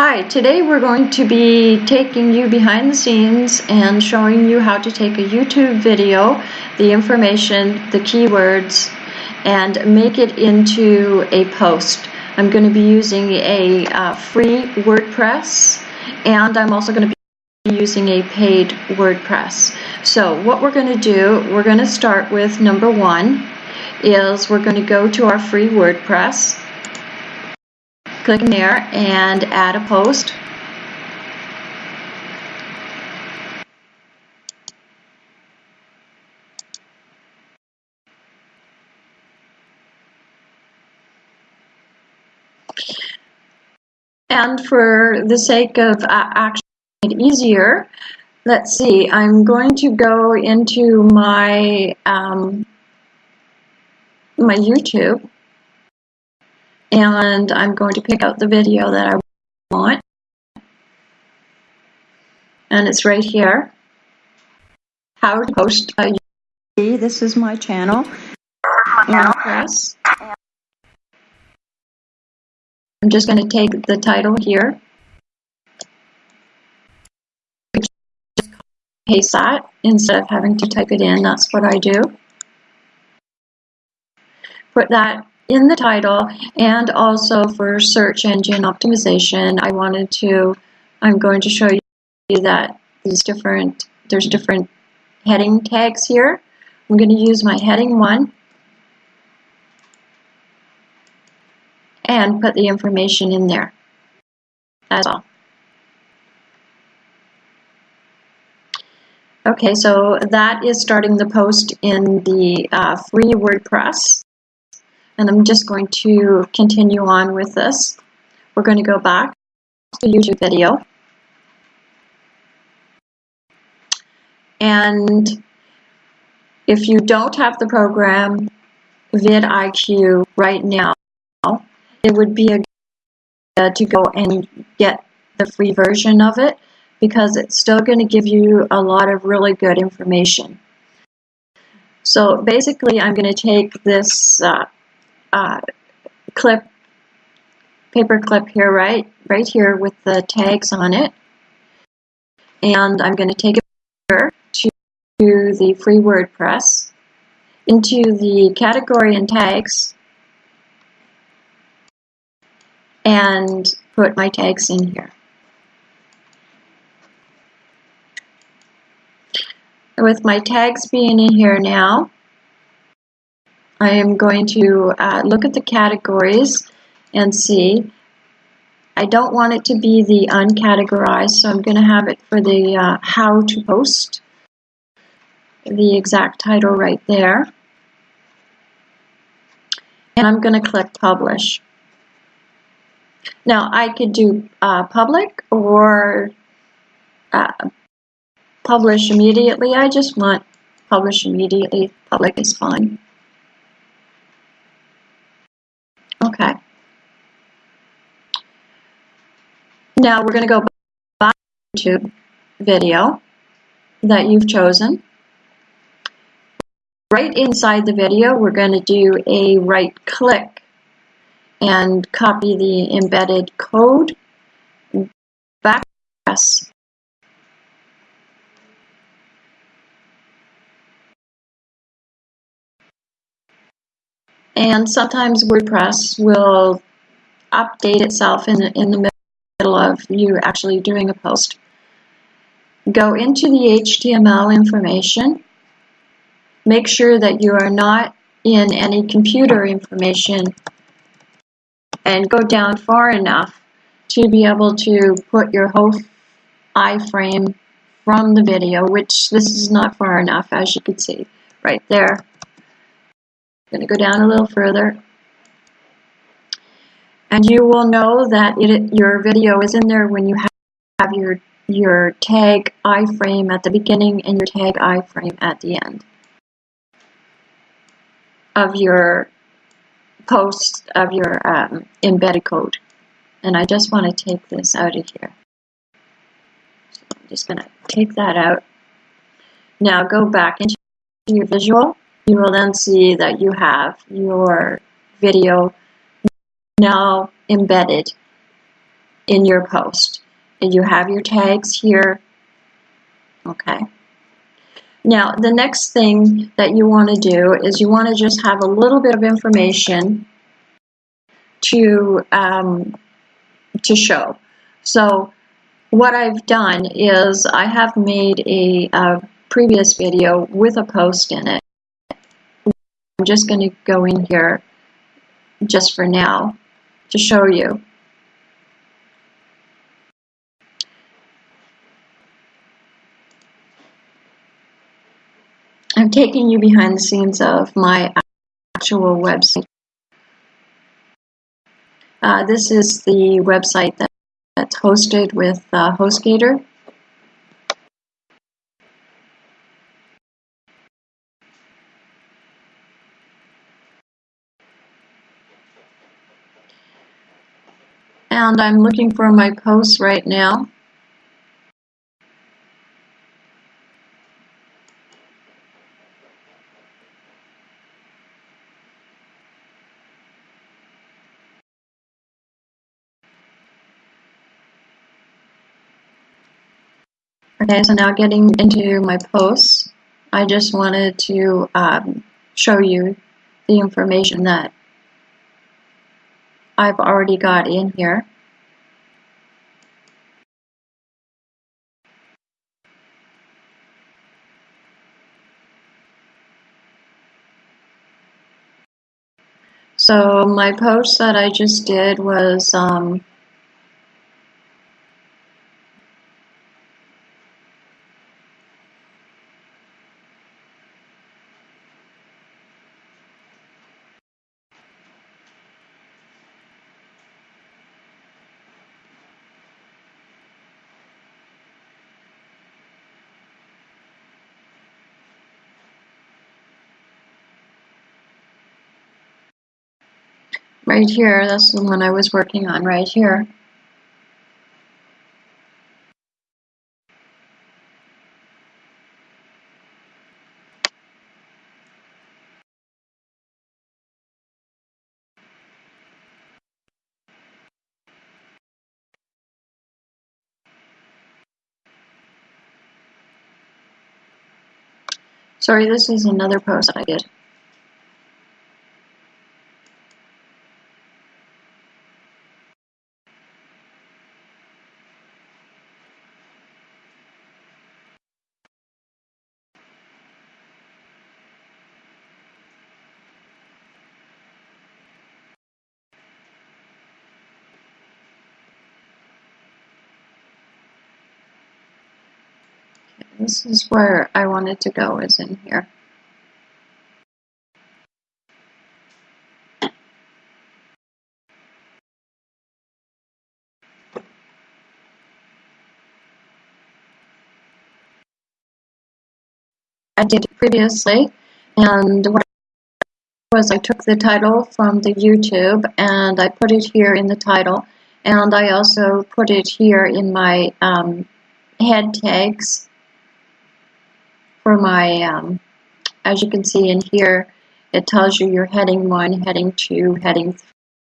Hi, today we're going to be taking you behind the scenes and showing you how to take a YouTube video, the information, the keywords, and make it into a post. I'm going to be using a uh, free WordPress and I'm also going to be using a paid WordPress. So what we're going to do, we're going to start with number one is we're going to go to our free WordPress click in there and add a post. And for the sake of uh, actually it easier, let's see, I'm going to go into my um, my YouTube and I'm going to pick out the video that I want. And it's right here. How to post a this is my channel. Press I'm just going to take the title here. Paste that instead of having to type it in that's what I do. Put that in the title and also for search engine optimization I wanted to I'm going to show you that these different there's different heading tags here. I'm going to use my heading one and put the information in there. That's all. Okay so that is starting the post in the uh, free WordPress and I'm just going to continue on with this. We're going to go back to YouTube video. And if you don't have the program vidIQ right now, it would be a good to go and get the free version of it because it's still going to give you a lot of really good information. So basically I'm going to take this uh, uh, clip, paper clip here, right, right here with the tags on it. And I'm going to take it here to the free WordPress, into the category and tags, and put my tags in here. With my tags being in here now, I am going to uh, look at the categories and see. I don't want it to be the uncategorized, so I'm going to have it for the uh, how to post, the exact title right there. And I'm going to click publish. Now I could do uh, public or uh, publish immediately. I just want publish immediately. Public is fine. Okay. Now we're going to go back to YouTube video that you've chosen. Right inside the video, we're going to do a right click and copy the embedded code back press And sometimes WordPress will update itself in, in the middle of you actually doing a post. Go into the HTML information. Make sure that you are not in any computer information and go down far enough to be able to put your whole iframe from the video, which this is not far enough, as you can see right there. Going to go down a little further. And you will know that it, your video is in there when you have your, your tag iframe at the beginning and your tag iframe at the end of your post of your um, embedded code. And I just want to take this out of here. So I'm just going to take that out. Now go back into your visual you will then see that you have your video now embedded in your post. And you have your tags here. Okay. Now, the next thing that you want to do is you want to just have a little bit of information to, um, to show. So what I've done is I have made a, a previous video with a post in it. I'm just going to go in here just for now to show you. I'm taking you behind the scenes of my actual website. Uh, this is the website that, that's hosted with uh, HostGator. And I'm looking for my posts right now. Okay, so now getting into my posts, I just wanted to um, show you the information that I've already got in here. So my post that I just did was um, right here. That's the one I was working on right here. Sorry, this is another post I did. This is where I wanted to go is in here. I did previously and what was I took the title from the YouTube and I put it here in the title and I also put it here in my um, head tags for my, um, as you can see in here, it tells you your heading 1, heading 2, heading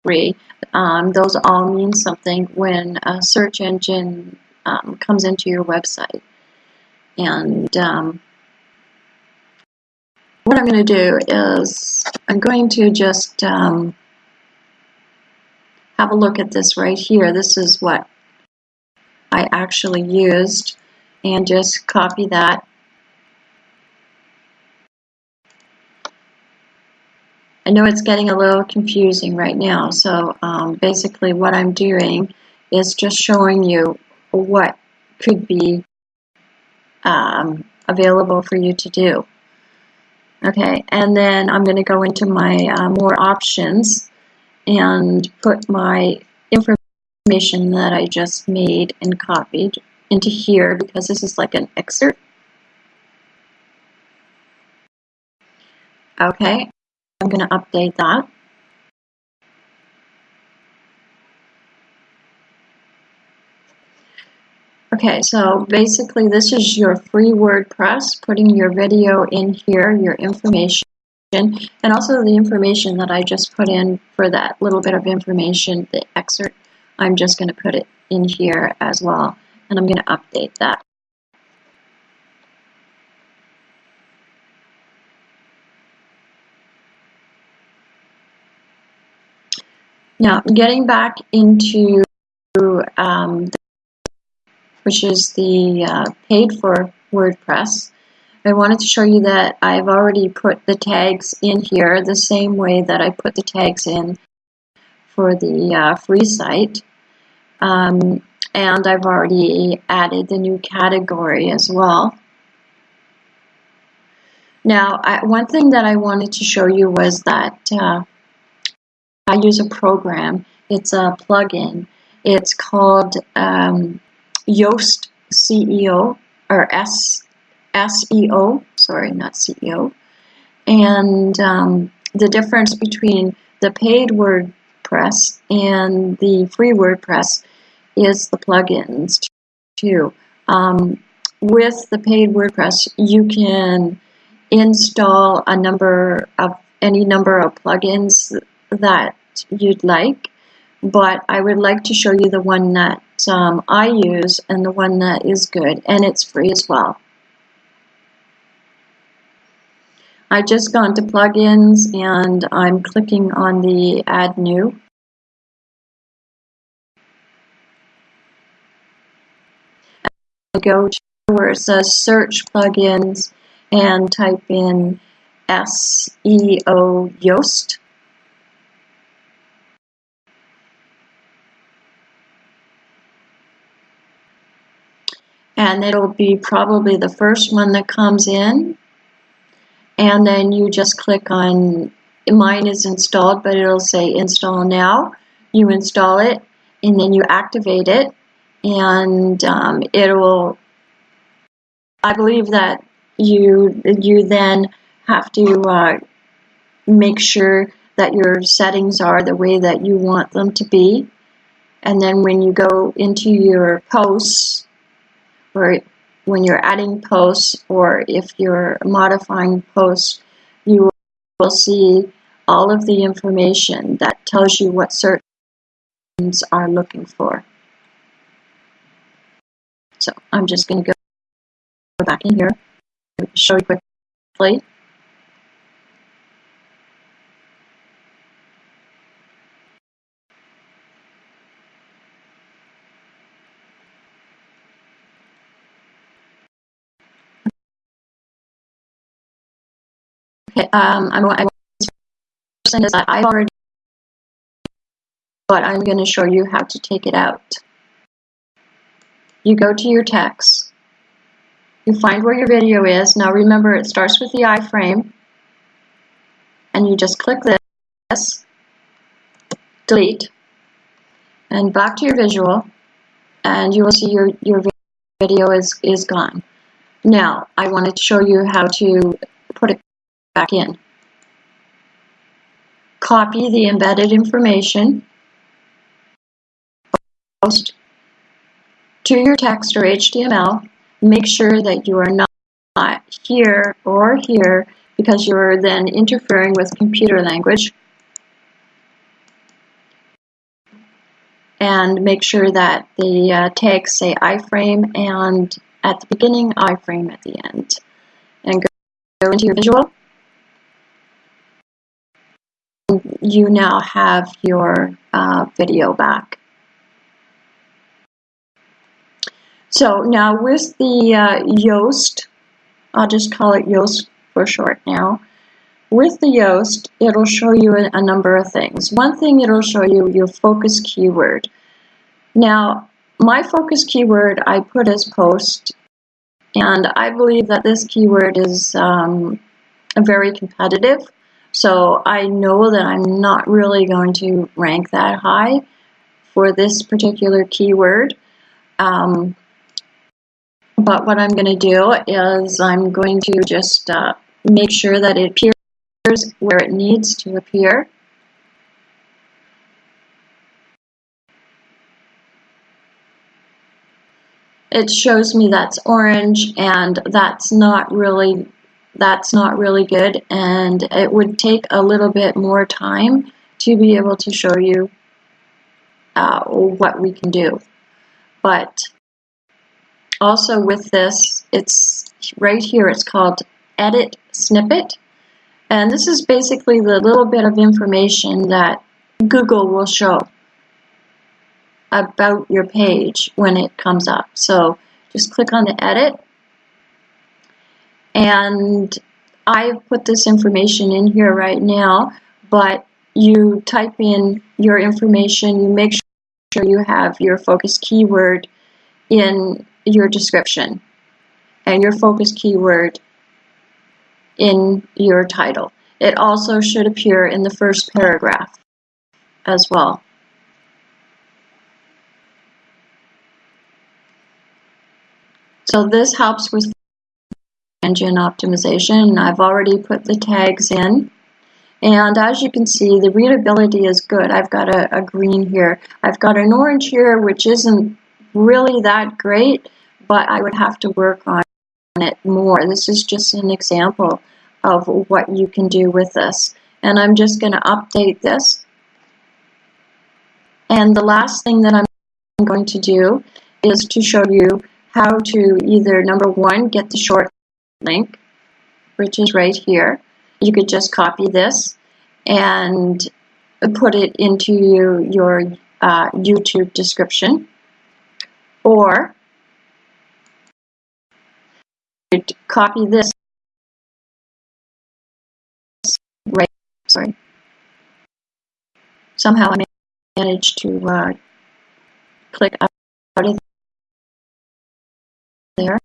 3. Um, those all mean something when a search engine um, comes into your website. And um, what I'm going to do is I'm going to just um, have a look at this right here. This is what I actually used and just copy that I know it's getting a little confusing right now, so um, basically what I'm doing is just showing you what could be um, available for you to do. Okay, and then I'm going to go into my uh, more options and put my information that I just made and copied into here because this is like an excerpt. Okay, I'm going to update that. Okay, so basically this is your free WordPress, putting your video in here, your information, and also the information that I just put in for that little bit of information, the excerpt, I'm just going to put it in here as well. And I'm going to update that. Now, getting back into um, which is the uh, paid for WordPress, I wanted to show you that I've already put the tags in here the same way that I put the tags in for the uh, free site. Um, and I've already added the new category as well. Now, I, one thing that I wanted to show you was that uh, I use a program. It's a plugin. It's called um, Yoast CEO or S SEO. Sorry, not CEO. And um, the difference between the paid WordPress and the free WordPress is the plugins too. Um, with the paid WordPress, you can install a number of any number of plugins that you'd like, but I would like to show you the one that um, I use and the one that is good, and it's free as well. I just gone to plugins and I'm clicking on the add new. I go to where it says search plugins and type in SEO Yoast. And it'll be probably the first one that comes in. And then you just click on mine is installed but it'll say install now. You install it and then you activate it. And um, it will I believe that you you then have to uh, make sure that your settings are the way that you want them to be. And then when you go into your posts or when you're adding posts or if you're modifying posts, you will see all of the information that tells you what search are looking for. So I'm just going to go back in here, show you quickly. Um, I'm, I is that I've already, but I'm going to show you how to take it out. You go to your text, you find where your video is. Now remember, it starts with the iframe, and you just click this, delete, and back to your visual, and you will see your, your video is, is gone. Now, I wanted to show you how to put it back in. Copy the embedded information, post to your text or HTML. Make sure that you are not here or here because you're then interfering with computer language. And make sure that the uh, tags say iframe and at the beginning, iframe at the end. And go into your visual you now have your uh, video back. So now with the uh, Yoast, I'll just call it Yoast for short now. With the Yoast, it'll show you a, a number of things. One thing it'll show you your focus keyword. Now, my focus keyword I put as post, and I believe that this keyword is um, very competitive. So I know that I'm not really going to rank that high for this particular keyword. Um, but what I'm going to do is I'm going to just uh, make sure that it appears where it needs to appear. It shows me that's orange and that's not really that's not really good and it would take a little bit more time to be able to show you uh, what we can do. but also with this, it's right here, it's called Edit Snippet. And this is basically the little bit of information that Google will show about your page when it comes up. So just click on the edit and I've put this information in here right now, but you type in your information, you make sure you have your focus keyword in your description and your focus keyword in your title. It also should appear in the first paragraph as well. So this helps with engine optimization. I've already put the tags in. And as you can see, the readability is good. I've got a, a green here. I've got an orange here, which isn't really that great, but I would have to work on it more. This is just an example of what you can do with this. And I'm just going to update this. And the last thing that I'm going to do is to show you how to either, number one, get the short link, which is right here. You could just copy this and put it into your, your uh, YouTube description. Or copy this right, sorry. Somehow I managed to uh, click out of there.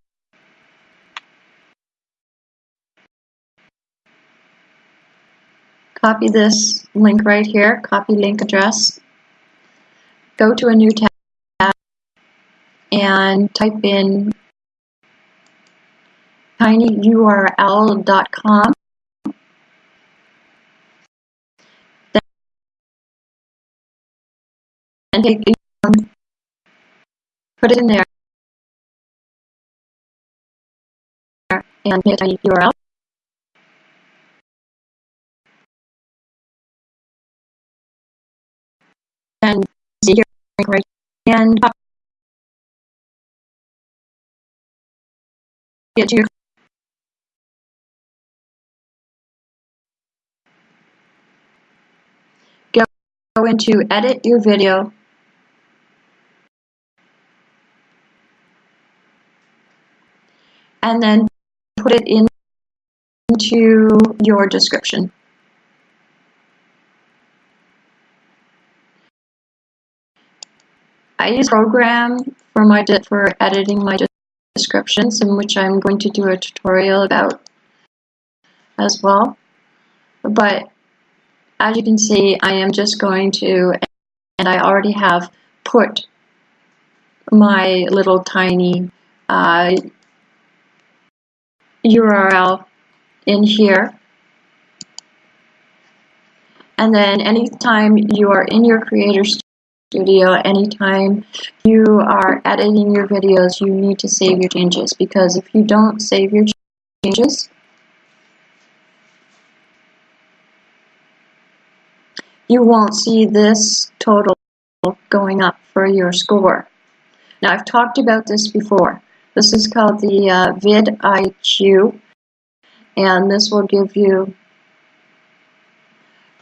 Copy this link right here, copy link address, go to a new tab and type in tinyurl.com and take put it in there and hit a and right and your go into edit your video and then put it in into your description. I use program for my for editing my descriptions, in which I'm going to do a tutorial about as well. But as you can see, I am just going to, and I already have put my little tiny uh, URL in here. And then anytime you are in your Creator Studio, anytime you are editing your videos, you need to save your changes because if you don't save your changes, you won't see this total going up for your score. Now I've talked about this before. This is called the uh, vidIQ and this will give you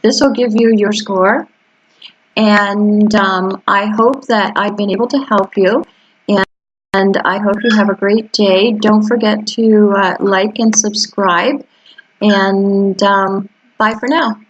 this will give you your score and um, I hope that I've been able to help you and, and I hope you have a great day. Don't forget to uh, like and subscribe and um, bye for now.